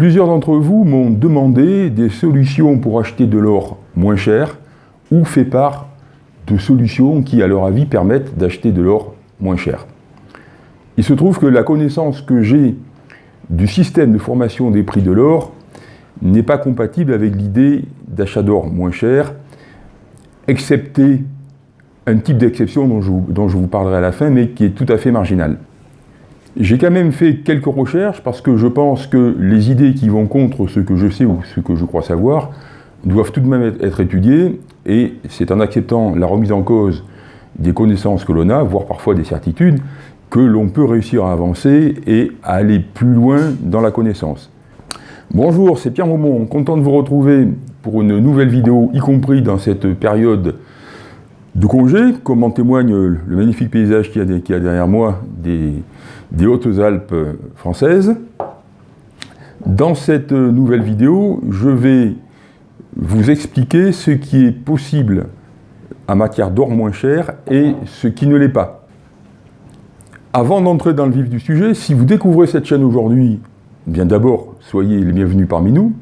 Plusieurs d'entre vous m'ont demandé des solutions pour acheter de l'or moins cher ou fait part de solutions qui, à leur avis, permettent d'acheter de l'or moins cher. Il se trouve que la connaissance que j'ai du système de formation des prix de l'or n'est pas compatible avec l'idée d'achat d'or moins cher, excepté un type d'exception dont, dont, je vous parlerai à la fin, mais qui est tout à fait marginal. J'ai quand même fait quelques recherches parce que je pense que les idées qui vont contre ce que je sais ou ce que je crois savoir doivent tout de même être étudiées et c'est en acceptant la remise en cause des connaissances que l'on a, voire parfois des certitudes, que l'on peut réussir à avancer et à aller plus loin dans la connaissance. Bonjour, c'est Pierre Maumont, content de vous retrouver pour une nouvelle vidéo, y compris dans cette période de congé, comme en témoigne le magnifique paysage qu'il y, a derrière moi des Hautes-Alpes françaises. Dans cette nouvelle vidéo, je vais vous expliquer ce qui est possible en matière d'or moins cher et ce qui ne l'est pas. Avant d'entrer dans le vif du sujet, si vous découvrez cette chaîne aujourd'hui, bien d'abord, soyez les bienvenus parmi nous.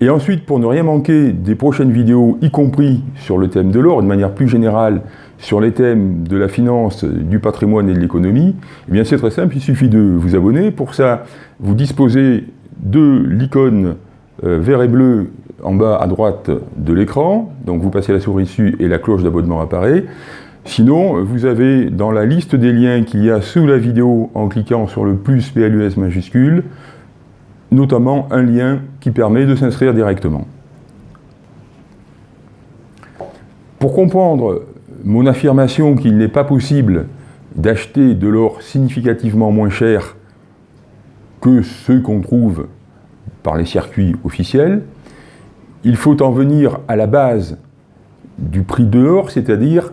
Et ensuite, pour ne rien manquer des prochaines vidéos, y compris sur le thème de l'or, de manière plus générale, sur les thèmes de la finance, du patrimoine et de l'économie, eh bien c'est très simple, il suffit de vous abonner. Pour ça, vous disposez de l'icône euh, vert et bleu en bas à droite de l'écran, donc vous passez la souris dessus et la cloche d'abonnement apparaît. Sinon, vous avez dans la liste des liens qu'il y a sous la vidéo en cliquant sur le plus PLUS majuscule, notamment un lien qui permet de s'inscrire directement. Pour comprendre mon affirmation qu'il n'est pas possible d'acheter de l'or significativement moins cher que ceux qu'on trouve par les circuits officiels, il faut en venir à la base du prix de l'or, c'est-à-dire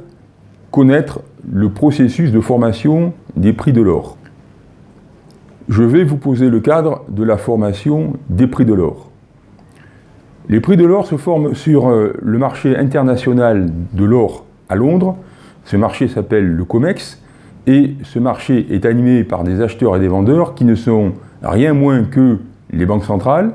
connaître le processus de formation des prix de l'or. Je vais vous poser le cadre de la formation des prix de l'or. Les prix de l'or se forment sur euh, le marché international de l'or à Londres. Ce marché s'appelle le COMEX et ce marché est animé par des acheteurs et des vendeurs qui ne sont rien moins que les banques centrales,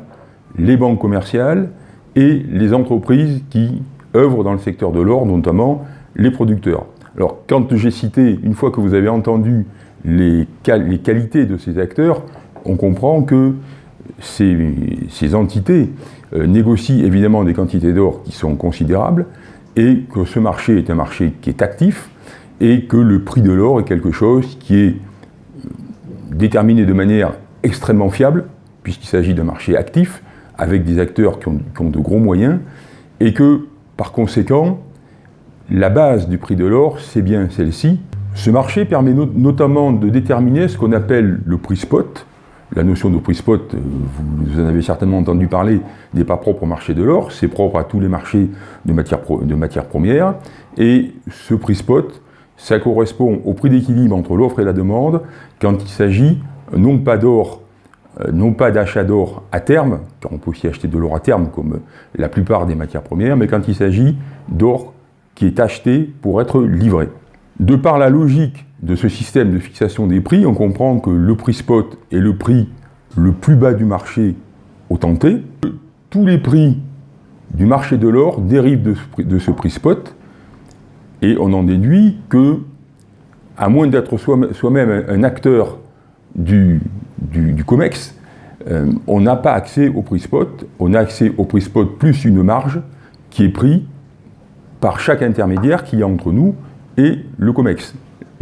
les banques commerciales et les entreprises qui œuvrent dans le secteur de l'or, notamment les producteurs. Alors, quand j'ai cité, une fois que vous avez entendu les, qualités de ces acteurs, on comprend que ces, ces entités euh, négocient évidemment des quantités d'or qui sont considérables, et que ce marché est un marché qui est actif et que le prix de l'or est quelque chose qui est déterminé de manière extrêmement fiable, puisqu'il s'agit d'un marché actif, avec des acteurs qui ont, de gros moyens, et que, par conséquent, la base du prix de l'or, c'est bien celle-ci. Ce marché permet notamment de déterminer ce qu'on appelle le prix spot, la notion de prix spot, euh, vous en avez certainement entendu parler, n'est pas propre au marché de l'or, c'est propre à tous les marchés de matières, premières. Et ce prix spot, ça correspond au prix d'équilibre entre l'offre et la demande quand il s'agit non pas d'or, euh, non pas d'achat d'or à terme, car on peut aussi acheter de l'or à terme comme la plupart des matières premières, mais quand il s'agit d'or qui est acheté pour être livré. De par la logique de ce système de fixation des prix, on comprend que le prix spot est le prix le plus bas du marché au tenté. Tous les prix du marché de l'or dérivent de ce, prix, spot, et on en déduit que, à moins d'être soi-même un acteur du, COMEX, euh, on n'a pas accès au prix spot, on a accès au prix spot plus une marge qui est pris par chaque intermédiaire qui est entre nous et le COMEX.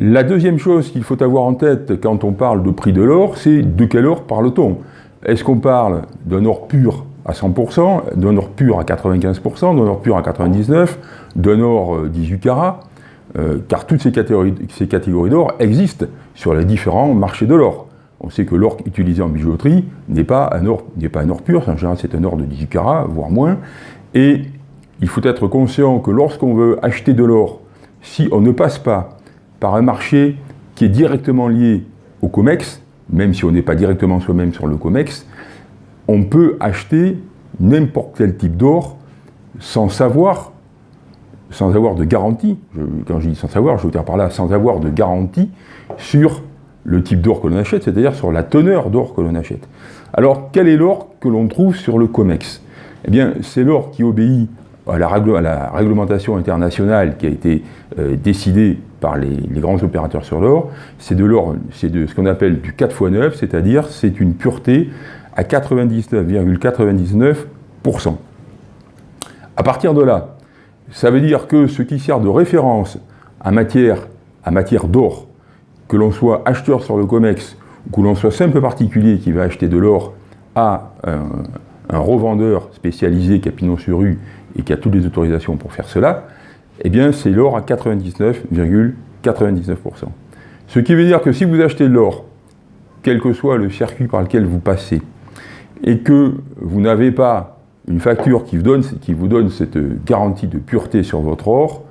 La deuxième chose qu'il faut avoir en tête quand on parle de prix de l'or, c'est de quel or parle-t-on? Est-ce qu'on parle d'un or pur à 100%, d'un or pur à 95%, d'un or pur à 99%, d'un or 18 euh, carats? Euh, Car toutes ces catégories, d'or existent sur les différents marchés de l'or. On sait que l'or utilisé en bijouterie n'est pas, un or, pas un or pur, en général c'est un or de 18 carats, voire moins. Et il faut être conscient que lorsqu'on veut acheter de l'or, si on ne passe pas par un marché qui est directement lié au COMEX, même si on n'est pas directement soi-même sur le COMEX, on peut acheter n'importe quel type d'or sans savoir, sans avoir de garantie, quand je dis sans savoir, je veux dire par là sans avoir de garantie sur le type d'or que l'on achète, c'est-à-dire sur la teneur d'or que l'on achète. Alors, quel est l'or que l'on trouve sur le COMEX? Eh bien, c'est l'or qui obéit à la, réglementation internationale qui a été euh, décidée par les, grands opérateurs sur l'or. C'est de l'or, c'est de ce qu'on appelle du 4 x 9, c'est-à-dire c'est une pureté à 99,99%. À partir de là, ça veut dire que ce qui sert de référence à matière d'or, que l'on soit acheteur sur le COMEX ou que l'on soit simple particulier qui va acheter de l'or à un, revendeur spécialisé qui a pignon sur rue et qui a toutes les autorisations pour faire cela, eh bien c'est l'or à 99,99%. ,99%. Ce qui veut dire que si vous achetez de l'or, quel que soit le circuit par lequel vous passez, et que vous n'avez pas une facture qui vous, donne, cette garantie de pureté sur votre or,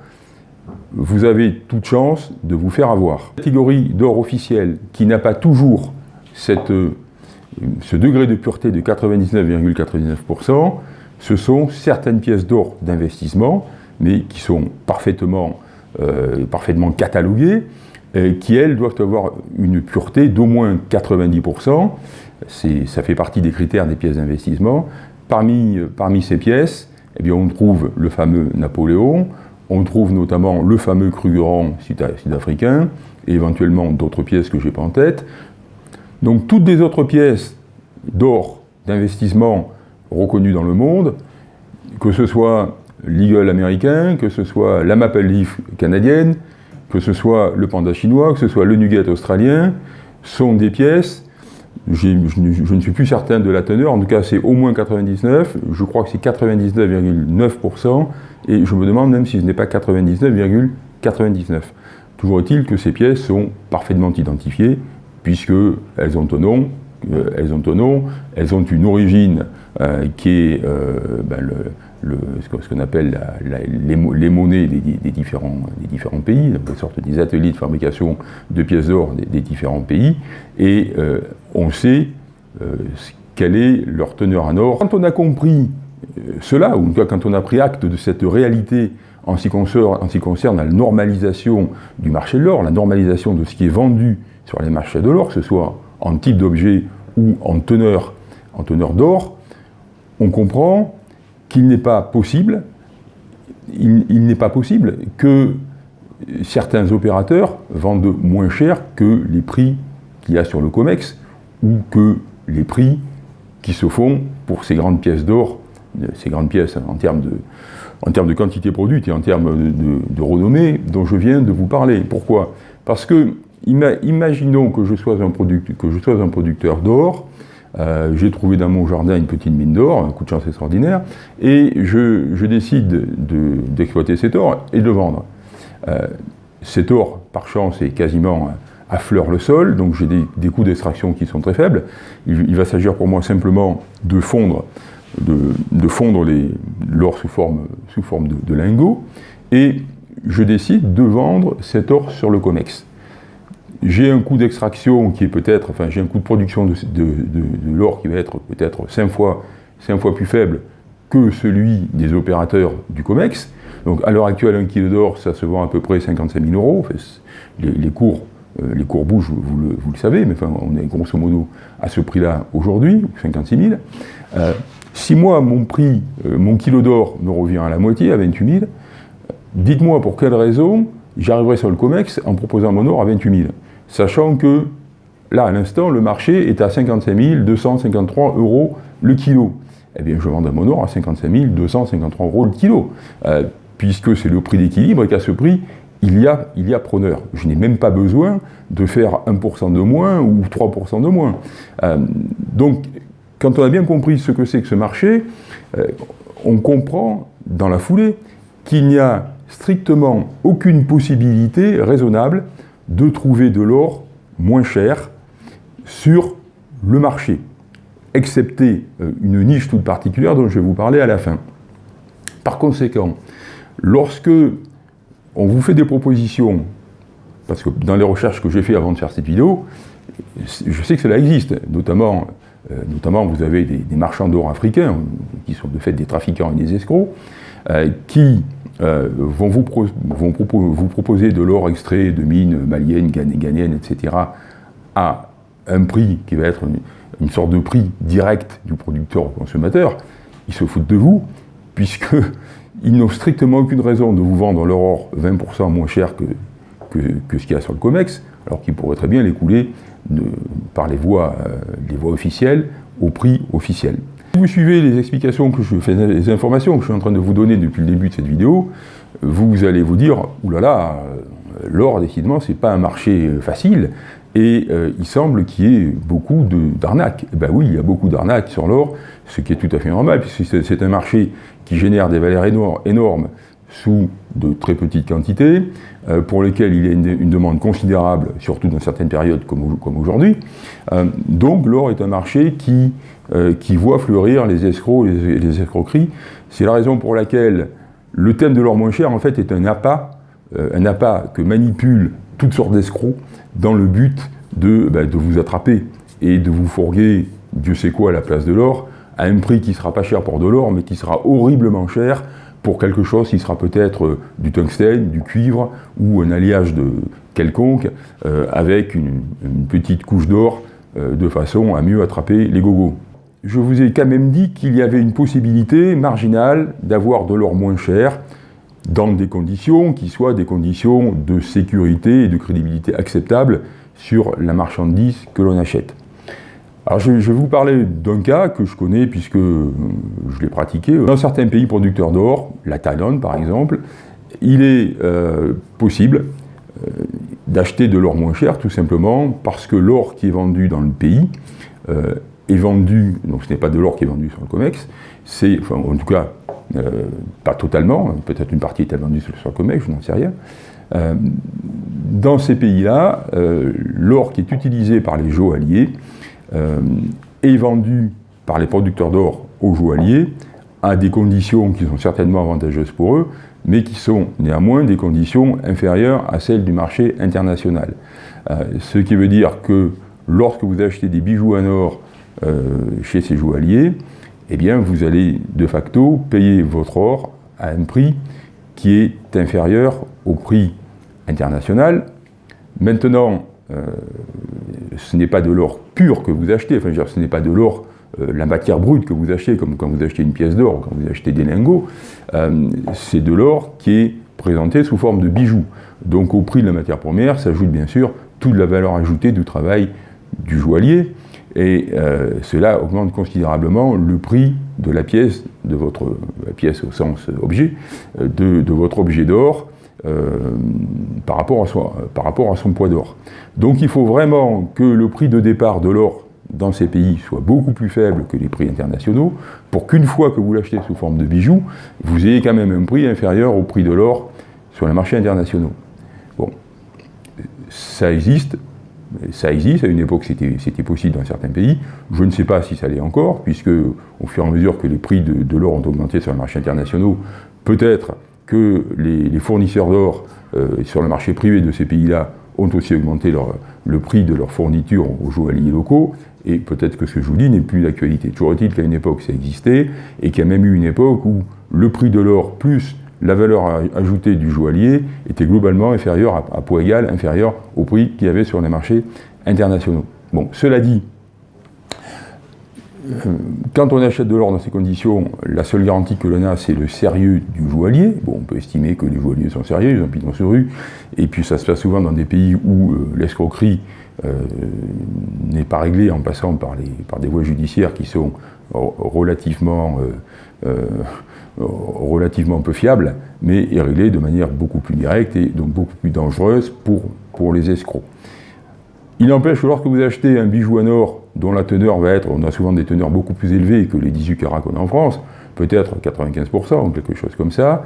vous avez toute chance de vous faire avoir. La catégorie d'or officiel qui n'a pas toujours ce degré de pureté de 99,99%, ce sont certaines pièces d'or d'investissement, mais qui sont parfaitement, euh, parfaitement cataloguées, et qui, elles, doivent avoir une pureté d'au moins 90%. Ça fait partie des critères des pièces d'investissement. Parmi, parmi ces pièces, eh bien, on trouve le fameux Napoléon, on trouve notamment le fameux Krugerrand sud-africain, et éventuellement d'autres pièces que je n'ai pas en tête. Donc toutes les autres pièces d'or d'investissement reconnues dans le monde, que ce soit l'Eagle américain, que ce soit la Maple Leaf canadienne, que ce soit le panda chinois, que ce soit le Nugget australien, sont des pièces je, ne suis plus certain de la teneur, en tout cas c'est au moins 99, je crois que c'est 99,9%, et je me demande même si ce n'est pas 99,99. Toujours est-il que ces pièces sont parfaitement identifiées, puisqu'elles ont un nom, euh, elles ont un nom, elles ont une origine euh, qui est euh, ben, le, ce qu'on appelle les, monnaies des, différents, pays, des des ateliers de fabrication de pièces d'or des, différents pays, et euh, on sait euh, quelle est leur teneur en or. Quand on a compris euh, cela, ou quand on a pris acte de cette réalité en ce qui concerne, en concerne la normalisation du marché de l'or, la normalisation de ce qui est vendu sur les marchés de l'or, que ce soit en type d'objet ou en teneur, en teneur d'or, on comprend qu'il n'est pas possible, il, n'est pas possible que certains opérateurs vendent moins cher que les prix qu'il y a sur le COMEX ou que les prix qui se font pour ces grandes pièces d'or, ces grandes pièces en termes de, en termes de quantité produite et en termes de, renommée dont je viens de vous parler. Pourquoi? Parce que, imaginons que je sois un producteur d'or, euh, j'ai trouvé dans mon jardin une petite mine d'or, un coup de chance extraordinaire, et je, décide d'exploiter cet or et de le vendre. Euh, cet or, par chance, est quasiment à fleur le sol, donc j'ai des, coûts d'extraction qui sont très faibles. Il, va s'agir pour moi simplement de fondre, de, fondre l'or sous forme, sous forme de, de lingots, et je décide de vendre cet or sur le COMEX j'ai un coût d'extraction qui est peut-être, enfin j'ai un coût de production de, l'or qui va être peut-être 5 fois, fois plus faible que celui des opérateurs du COMEX. Donc à l'heure actuelle, un kilo d'or, ça se vend à peu près 55 000 euros. les, cours, euh, les cours bougent, vous le, vous le, savez, mais enfin, on est grosso modo à ce prix-là aujourd'hui, 56 000. Euh, si moi, mon prix, euh, mon kilo d'or me revient à la moitié, à 28 000, dites-moi pour quelle raison j'arriverai sur le COMEX en proposant mon or à 28 000 sachant que là, à l'instant, le marché est à 55 253 euros le kilo. Eh bien, je vends mon or à 55 253 euros le kilo, euh, puisque c'est le prix d'équilibre et qu'à ce prix, il y a, il y a preneur. Je n'ai même pas besoin de faire 1% de moins ou 3% de moins. Euh, donc, quand on a bien compris ce que c'est que ce marché, euh, on comprend dans la foulée qu'il n'y a strictement aucune possibilité raisonnable de trouver de l'or moins cher sur le marché, excepté euh, une niche toute particulière dont je vais vous parler à la fin. Par conséquent, lorsque on vous fait des propositions, parce que dans les recherches que j'ai fait avant de faire cette vidéo, je sais que cela existe, notamment, euh, vous avez des, marchands d'or africains, qui sont de fait des trafiquants et des escrocs, qui euh, vont, vous, proposer de l'or extrait de mines maliennes, ghanéennes, etc., à un prix qui va être une, sorte de prix direct du producteur au consommateur, ils se foutent de vous, puisqu'ils n'ont strictement aucune raison de vous vendre leur or 20% moins cher que, que, ce qu'il y a sur le COMEX, alors qu'ils pourraient très bien l'écouler par les voies, euh, les voies officielles au prix officiel. Si vous suivez les explications que je fais, les informations que je suis en train de vous donner depuis le début de cette vidéo, vous allez vous dire, oulala, l'or, décidément, c'est pas un marché facile, et euh, il semble qu'il y ait beaucoup d'arnaques. Eh ben oui, il y a beaucoup d'arnaques sur l'or, ce qui est tout à fait normal, puisque c'est un marché qui génère des valeurs énormes sous de très petites quantités, euh, pour lesquelles il y a une, demande considérable, surtout dans certaines périodes comme, aujourd'hui. Euh, donc l'or est un marché qui, qui voit fleurir les escrocs et les, escroqueries. C'est la raison pour laquelle le thème de l'or moins cher, en fait, est un appât, un appât que manipulent toutes sortes d'escrocs dans le but de, ben, de, vous attraper et de vous fourguer Dieu sait quoi à la place de l'or, à un prix qui sera pas cher pour de l'or, mais qui sera horriblement cher pour quelque chose qui sera peut-être euh, du tungstène, du cuivre, ou un alliage de quelconque, euh, avec une, petite couche d'or, euh, de façon à mieux attraper les gogos. Je vous ai quand même dit qu'il y avait une possibilité marginale d'avoir de l'or moins cher, dans des conditions qui soient des conditions de sécurité et de crédibilité acceptables sur la marchandise que l'on achète. Alors je, vais vous parler d'un cas que je connais puisque euh, je l'ai pratiqué. Dans certains pays producteurs d'or, la Thaïlande par exemple, il est euh, possible euh, d'acheter de l'or moins cher tout simplement parce que l'or qui est vendu dans le pays est vendu, donc ce n'est pas de l'or qui est vendu sur le COMEX, c'est, en tout cas pas totalement, peut-être une partie est vendue sur le COMEX, je n'en sais rien. Dans ces pays-là, l'or qui est utilisé par les joailliers est vendu par les producteurs d'or aux joailliers à des conditions qui sont certainement avantageuses pour eux, mais qui sont néanmoins des conditions inférieures à celles du marché international. ce qui veut dire que lorsque vous achetez des bijoux en or chez ces joailliers, eh bien vous allez de facto payer votre or à un prix qui est inférieur au prix international. Maintenant, euh, ce n'est pas de l'or pur que vous achetez, enfin ce n'est pas de l'or, euh, la matière brute que vous achetez, comme quand vous achetez une pièce d'or, quand vous achetez des lingots, euh, c'est de l'or qui est présenté sous forme de bijoux. Donc au prix de la matière première s'ajoute bien sûr toute la valeur ajoutée du travail du joaillier, et euh, cela augmente considérablement le prix de la pièce, de votre pièce au sens objet, euh, de, votre objet d'or euh, par, rapport à par rapport à son poids d'or. Donc il faut vraiment que le prix de départ de l'or dans ces pays soit beaucoup plus faible que les prix internationaux, pour qu'une fois que vous l'achetez sous forme de bijoux, vous ayez quand même un prix inférieur au prix de l'or sur les marchés internationaux. Bon, ça existe, ça existe, à une époque c'était possible dans certains pays, je ne sais pas si ça l'est encore, puisque au fur et à mesure que les prix de, l'or ont augmenté sur les marchés internationaux, peut-être que les, fournisseurs d'or euh, sur le marché privé de ces pays-là ont aussi augmenté le prix de leurs fournitures aux joailliers locaux, et peut-être que ce que je vous dis n'est plus d'actualité. Toujours est-il qu'à une époque ça existait, et qu'il y a même eu une époque où le prix de l'or plus la valeur ajoutée du joaillier était globalement inférieure, à, poids égal, inférieure au prix qu'il y avait sur les marchés internationaux. Bon, cela dit, quand on achète de l'or dans ces conditions, la seule garantie que l'on a, c'est le sérieux du joaillier. Bon, on peut estimer que les joailliers sont sérieux, ils ont pignon sur rue, et puis ça se passe souvent dans des pays où euh, l'escroquerie euh, n'est pas réglée en passant par, des voies judiciaires qui sont relativement relativement peu fiable, mais est réglé de manière beaucoup plus directe et donc beaucoup plus dangereuse pour, pour les escrocs. Il n'empêche que lorsque vous achetez un bijou en or dont la teneur va être, on a souvent des teneurs beaucoup plus élevées que les 18 carats qu'on a en France, peut-être 95% ou quelque chose comme ça,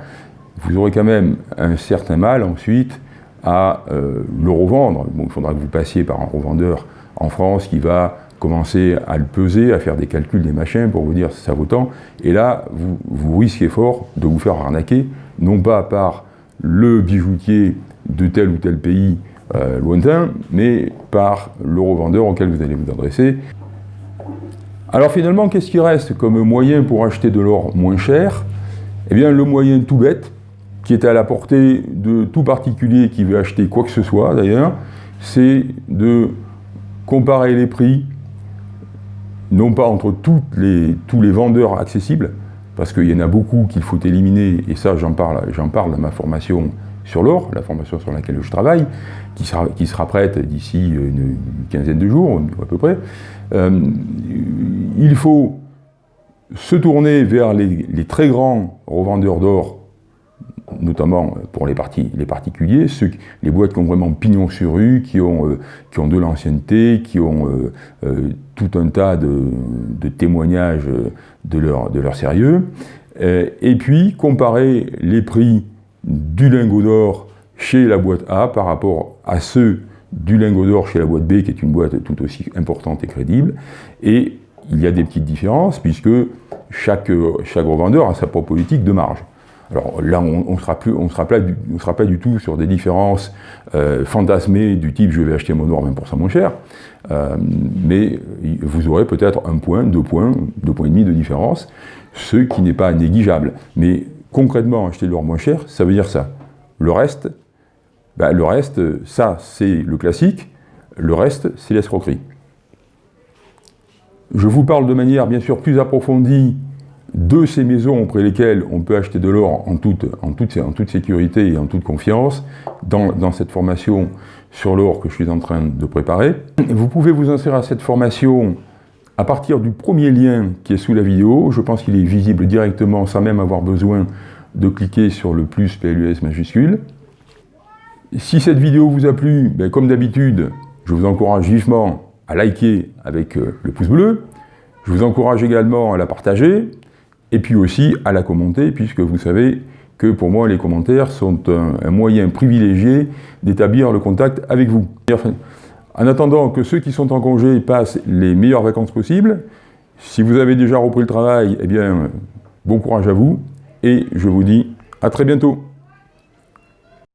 vous aurez quand même un certain mal ensuite à euh, le revendre. Il faudra que vous passiez par un revendeur en France qui va commencer à le peser, à faire des calculs, des machins pour vous dire si ça vaut tant. Et là, vous, risquez fort de vous faire arnaquer, non pas par le bijoutier de tel ou tel pays euh, lointain, mais par le revendeur auquel vous allez vous adresser. Alors finalement, qu'est-ce qui reste comme moyen pour acheter de l'or moins cher? Eh bien, le moyen tout bête, qui est à la portée de tout particulier qui veut acheter quoi que ce soit d'ailleurs, c'est de comparer les prix, non pas entre tous les vendeurs accessibles, parce qu'il y en a beaucoup qu'il faut éliminer, et ça j'en parle, parle dans ma formation sur l'or, la formation sur laquelle je travaille, qui sera, qui sera prête d'ici une, quinzaine de jours, à peu près. Euh, il faut se tourner vers les, très grands revendeurs d'or, notamment pour les, les particuliers, ceux, les boîtes qui ont vraiment pignon sur rue, qui ont, euh, qui ont de l'ancienneté, qui ont euh, tout un tas de, de témoignages de leur, de leur sérieux, et puis comparer les prix du lingot d'or chez la boîte A par rapport à ceux du lingot d'or chez la boîte B, qui est une boîte tout aussi importante et crédible. Et il y a des petites différences, puisque chaque, chaque revendeur a sa propre politique de marge. Alors là, on ne sera, plus, on sera, pas, sera pas du tout sur des différences euh, fantasmées du type « je vais acheter mon or 20% moins cher euh, mais vous aurez peut-être un point, deux points, deux points et demi de différence, ce qui n'est pas négligeable. Concrètement, acheter de l'or moins cher, ça veut dire ça. Le reste, ben, le reste, ça, c'est le classique. Le reste, c'est l'escroquerie. Je vous parle de manière, bien sûr, plus approfondie de ces maisons auprès lesquelles on peut acheter de l'or en toute, en, en toute, sécurité et en toute confiance dans, dans cette formation sur l'or que je suis en train de préparer. Vous pouvez vous inscrire à cette formation à partir du premier lien qui est sous la vidéo, je pense qu'il est visible directement sans même avoir besoin de cliquer sur le plus PLUS majuscule. Si cette vidéo vous a plu, ben, comme d'habitude, je vous encourage vivement à liker avec euh, le pouce bleu. Je vous encourage également à la partager et puis aussi à la commenter puisque vous savez que pour moi les commentaires sont un moyen privilégié d'établir le contact avec vous. En attendant que ceux qui sont en congé passent les meilleures vacances possibles, si vous avez déjà repris le travail, eh bien, bon courage à vous, et je vous dis à très bientôt.